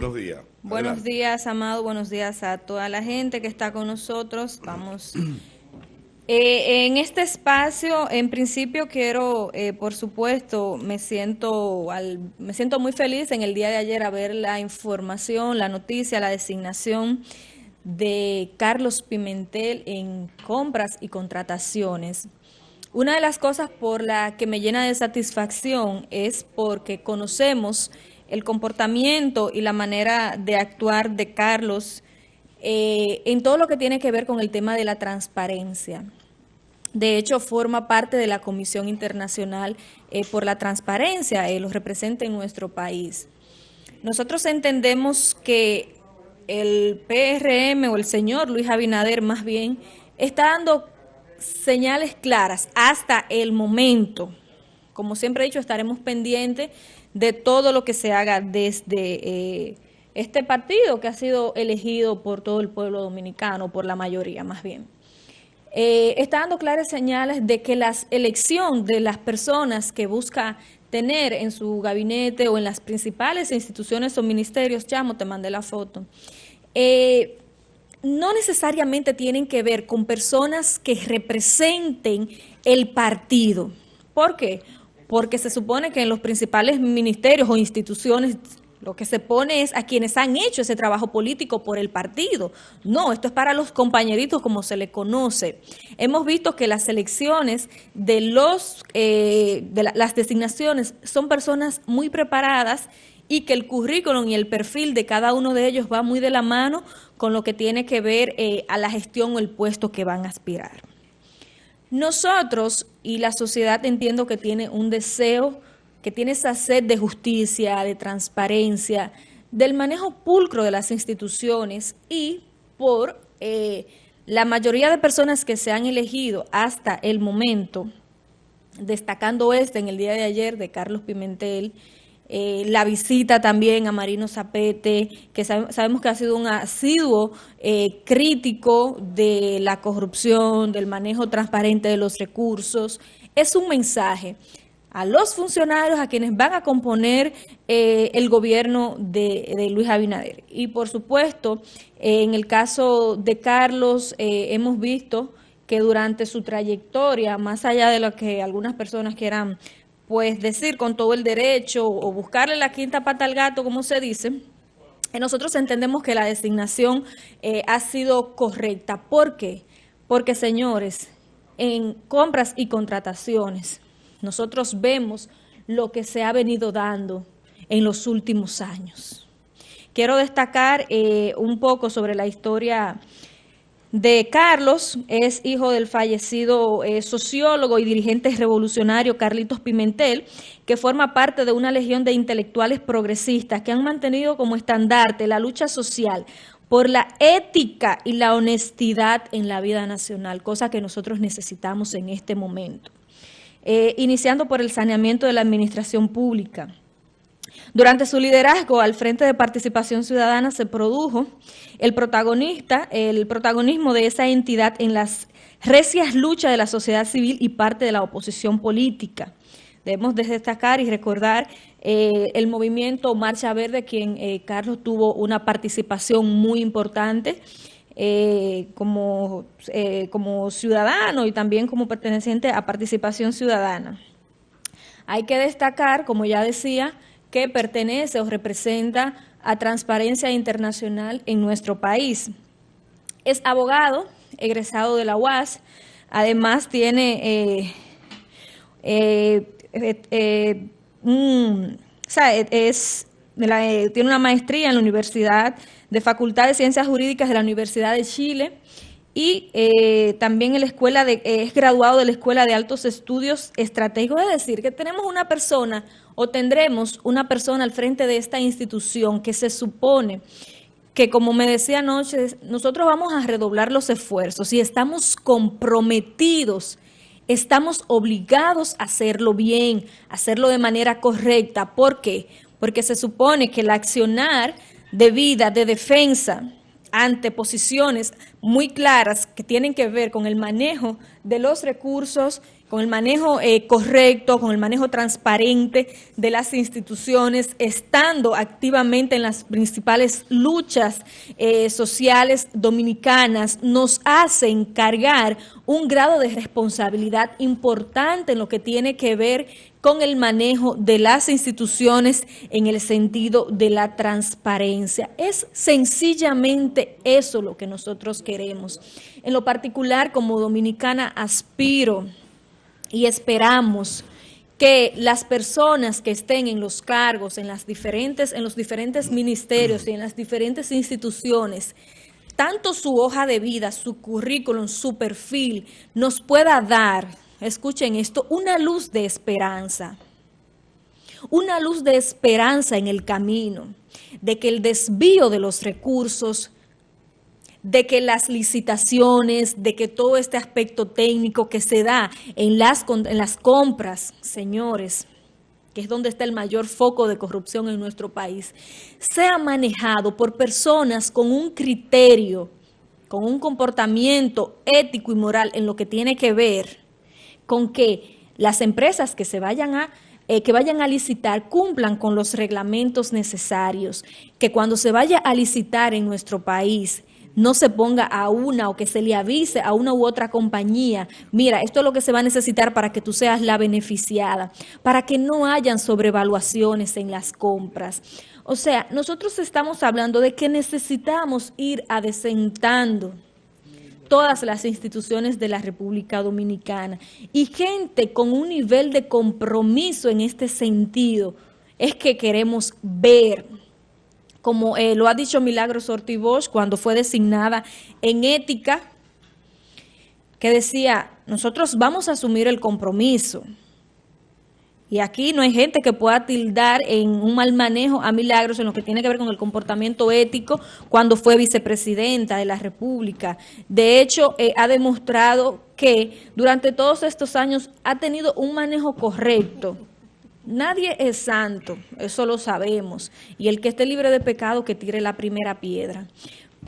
buenos días. Buenos días, Amado, buenos días a toda la gente que está con nosotros. Vamos... Eh, en este espacio, en principio quiero, eh, por supuesto, me siento, me siento muy feliz en el día de ayer a ver la información, la noticia, la designación de Carlos Pimentel en compras y contrataciones. Una de las cosas por la que me llena de satisfacción es porque conocemos el comportamiento y la manera de actuar de Carlos eh, en todo lo que tiene que ver con el tema de la transparencia. De hecho, forma parte de la Comisión Internacional eh, por la Transparencia, eh, lo representa en nuestro país. Nosotros entendemos que el PRM o el señor Luis Abinader más bien está dando señales claras hasta el momento. Como siempre he dicho, estaremos pendientes de todo lo que se haga desde eh, este partido que ha sido elegido por todo el pueblo dominicano, por la mayoría más bien. Eh, está dando claras señales de que la elección de las personas que busca tener en su gabinete o en las principales instituciones o ministerios, llamo, te mandé la foto, eh, no necesariamente tienen que ver con personas que representen el partido. ¿Por qué? Porque se supone que en los principales ministerios o instituciones lo que se pone es a quienes han hecho ese trabajo político por el partido. No, esto es para los compañeritos como se le conoce. Hemos visto que las elecciones de, los, eh, de las designaciones son personas muy preparadas y que el currículum y el perfil de cada uno de ellos va muy de la mano con lo que tiene que ver eh, a la gestión o el puesto que van a aspirar. Nosotros y la sociedad entiendo que tiene un deseo, que tiene esa sed de justicia, de transparencia, del manejo pulcro de las instituciones y por eh, la mayoría de personas que se han elegido hasta el momento, destacando este en el día de ayer de Carlos Pimentel, eh, la visita también a Marino Zapete, que sabemos que ha sido un asiduo eh, crítico de la corrupción, del manejo transparente de los recursos. Es un mensaje a los funcionarios, a quienes van a componer eh, el gobierno de, Luis Abinader. Y por supuesto, en el caso de Carlos, hemos visto que durante su trayectoria, más allá de lo que algunas personas quieran pues decir con todo el derecho o buscarle la quinta pata al gato, como se dice, nosotros entendemos que la designación eh, ha sido correcta. ¿Por qué? Porque, señores, en compras y contrataciones, nosotros vemos lo que se ha venido dando en los últimos años. Quiero destacar eh, un poco sobre la historia de Carlos, es hijo del fallecido eh, sociólogo y dirigente revolucionario Carlitos Pimentel, que forma parte de una legión de intelectuales progresistas que han mantenido como estandarte la lucha social por la ética y la honestidad en la vida nacional, cosa que nosotros necesitamos en este momento. Eh, iniciando por el saneamiento de la administración pública, durante su liderazgo al Frente de Participación Ciudadana se produjo el protagonista, el protagonismo de esa entidad en las recias luchas de la sociedad civil y parte de la oposición política. Debemos destacar y recordar eh, el movimiento Marcha Verde, quien eh, Carlos tuvo una participación muy importante eh, como, como ciudadano y también como perteneciente a Participación Ciudadana. Hay que destacar, como ya decía, que pertenece o representa a Transparencia Internacional en nuestro país. Es abogado, egresado de la UAS, además tiene, eh, eh, eh, es, tiene una maestría en la Universidad de Facultad de Ciencias Jurídicas de la Universidad de Chile, y también la escuela de, es graduado de la Escuela de Altos Estudios Estratégicos, es decir, que tenemos una persona o tendremos una persona al frente de esta institución que se supone que, como me decía anoche, nosotros vamos a redoblar los esfuerzos y estamos comprometidos, estamos obligados a hacerlo bien, a hacerlo de manera correcta. ¿Por qué? Porque se supone que el accionar de vida, de defensa, ante posiciones muy claras que tienen que ver con el manejo de los recursos con el manejo eh, correcto, con el manejo transparente de las instituciones, estando activamente en las principales luchas eh, sociales dominicanas, nos hace encargar un grado de responsabilidad importante en lo que tiene que ver con el manejo de las instituciones en el sentido de la transparencia. Es sencillamente eso lo que nosotros queremos. En lo particular, como dominicana, aspiro y esperamos que las personas que estén en los cargos, en, las diferentes, en los diferentes ministerios y en las diferentes instituciones, tanto su hoja de vida, su currículum, su perfil, nos pueda dar, escuchen esto, una luz de esperanza. Una luz de esperanza en el camino, de que el desvío de los recursos de que las licitaciones, de que todo este aspecto técnico que se da en las, en las compras, señores, que es donde está el mayor foco de corrupción en nuestro país, sea manejado por personas con un criterio, con un comportamiento ético y moral en lo que tiene que ver con que las empresas que se vayan a eh, que vayan a licitar cumplan con los reglamentos necesarios, que cuando se vaya a licitar en nuestro país no se ponga a una o que se le avise a una u otra compañía, mira, esto es lo que se va a necesitar para que tú seas la beneficiada, para que no hayan sobrevaluaciones en las compras. O sea, nosotros estamos hablando de que necesitamos ir adecentando todas las instituciones de la República Dominicana y gente con un nivel de compromiso en este sentido es que queremos ver como eh, lo ha dicho Milagros Ortiz cuando fue designada en ética, que decía, nosotros vamos a asumir el compromiso. Y aquí no hay gente que pueda tildar en un mal manejo a Milagros en lo que tiene que ver con el comportamiento ético cuando fue vicepresidenta de la República. De hecho, eh, ha demostrado que durante todos estos años ha tenido un manejo correcto Nadie es santo, eso lo sabemos. Y el que esté libre de pecado, que tire la primera piedra.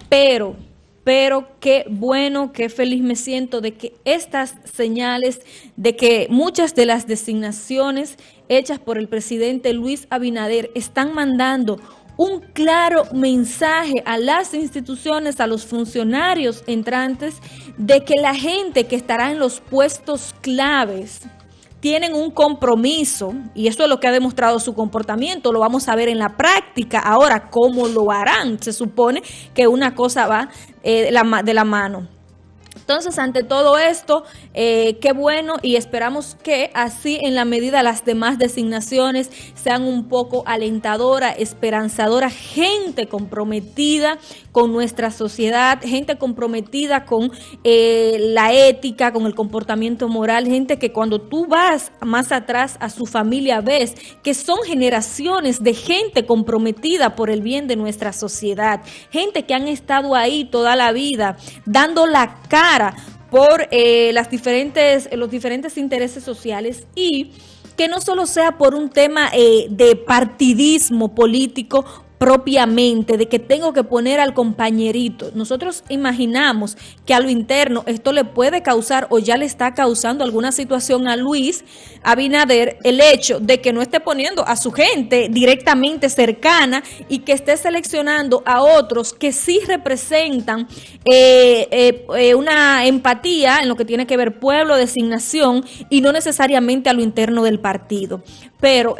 Pero, pero qué bueno, qué feliz me siento de que estas señales, de que muchas de las designaciones hechas por el presidente Luis Abinader están mandando un claro mensaje a las instituciones, a los funcionarios entrantes, de que la gente que estará en los puestos claves, tienen un compromiso y eso es lo que ha demostrado su comportamiento, lo vamos a ver en la práctica ahora cómo lo harán, se supone que una cosa va eh, de la mano. Entonces, ante todo esto, eh, qué bueno y esperamos que así en la medida las demás designaciones sean un poco alentadora, esperanzadora, gente comprometida con nuestra sociedad, gente comprometida con eh, la ética, con el comportamiento moral, gente que cuando tú vas más atrás a su familia ves que son generaciones de gente comprometida por el bien de nuestra sociedad, gente que han estado ahí toda la vida dando la cara por eh, las diferentes, los diferentes intereses sociales y que no solo sea por un tema eh, de partidismo político propiamente, de que tengo que poner al compañerito. Nosotros imaginamos que a lo interno esto le puede causar o ya le está causando alguna situación a Luis Abinader el hecho de que no esté poniendo a su gente directamente cercana y que esté seleccionando a otros que sí representan eh, eh, eh, una empatía en lo que tiene que ver pueblo, designación y no necesariamente a lo interno del partido. Pero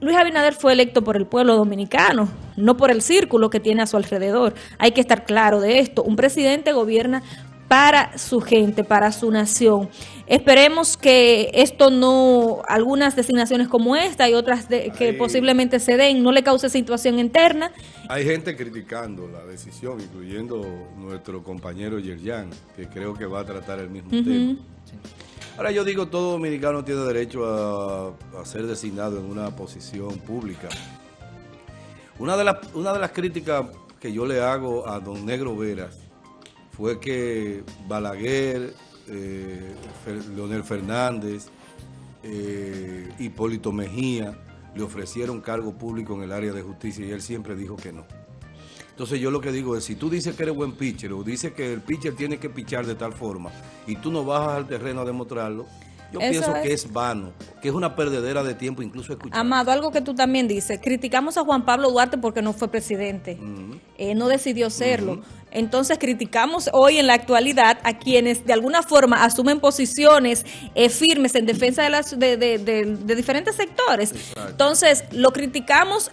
Luis Abinader fue electo por el pueblo dominicano, no por el círculo que tiene a su alrededor. Hay que estar claro de esto. Un presidente gobierna para su gente, para su nación. Esperemos que esto no, algunas designaciones como esta y otras que posiblemente se den, no le cause situación interna. Hay gente criticando la decisión, incluyendo nuestro compañero Yerjan, que creo que va a tratar el mismo tema. Ahora yo digo, todo dominicano tiene derecho a, ser designado en una posición pública. Una de, las, una de las críticas que yo le hago a don Negro Veras fue que Balaguer, eh, Leonel Fernández, eh, Hipólito Mejía le ofrecieron cargo público en el área de justicia y él siempre dijo que no. Entonces yo lo que digo es, si tú dices que eres buen pitcher o dices que el pitcher tiene que pichar de tal forma y tú no bajas al terreno a demostrarlo, yo pienso que es vano, que es una perdedera de tiempo incluso escuchar. Amado, algo que tú también dices, criticamos a Juan Pablo Duarte porque no fue presidente, eh, no decidió serlo. Entonces criticamos hoy en la actualidad a quienes de alguna forma asumen posiciones eh, firmes en defensa de, las, de, de diferentes sectores. Entonces lo criticamos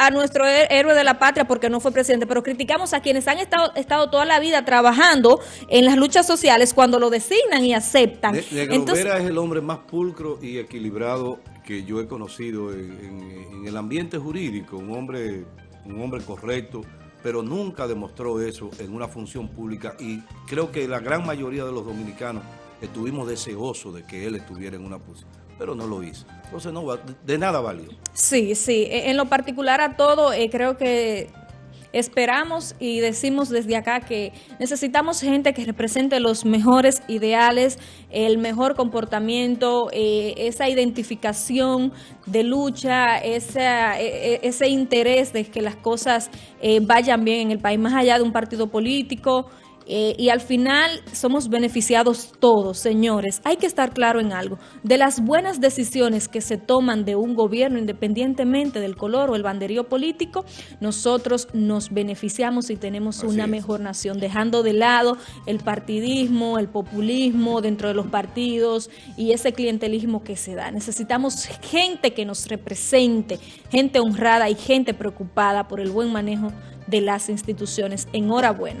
a nuestro héroe de la patria porque no fue presidente, pero criticamos a quienes han estado, estado toda la vida trabajando en las luchas sociales cuando lo designan y aceptan. Entonces, es el hombre más pulcro y equilibrado que yo he conocido en, el ambiente jurídico, un hombre, un hombre correcto, pero nunca demostró eso en una función pública y creo que la gran mayoría de los dominicanos estuvimos deseosos de que él estuviera en una posición, pero no lo hizo. Entonces no de nada valió. Sí, sí. E, en lo particular a todo, eh, creo que esperamos y decimos desde acá que necesitamos gente que represente los mejores ideales, el mejor comportamiento, eh, esa identificación de lucha, esa, e, e, ese interés de que las cosas eh, vayan bien en el país, más allá de un partido político, eh, y al final somos beneficiados todos, señores. Hay que estar claro en algo. De las buenas decisiones que se toman de un gobierno, independientemente del color o el banderío político, nosotros nos beneficiamos y tenemos una mejor nación, dejando de lado el partidismo, el populismo dentro de los partidos y ese clientelismo que se da. Necesitamos gente que nos represente, gente honrada y gente preocupada por el buen manejo de las instituciones. Enhorabuena.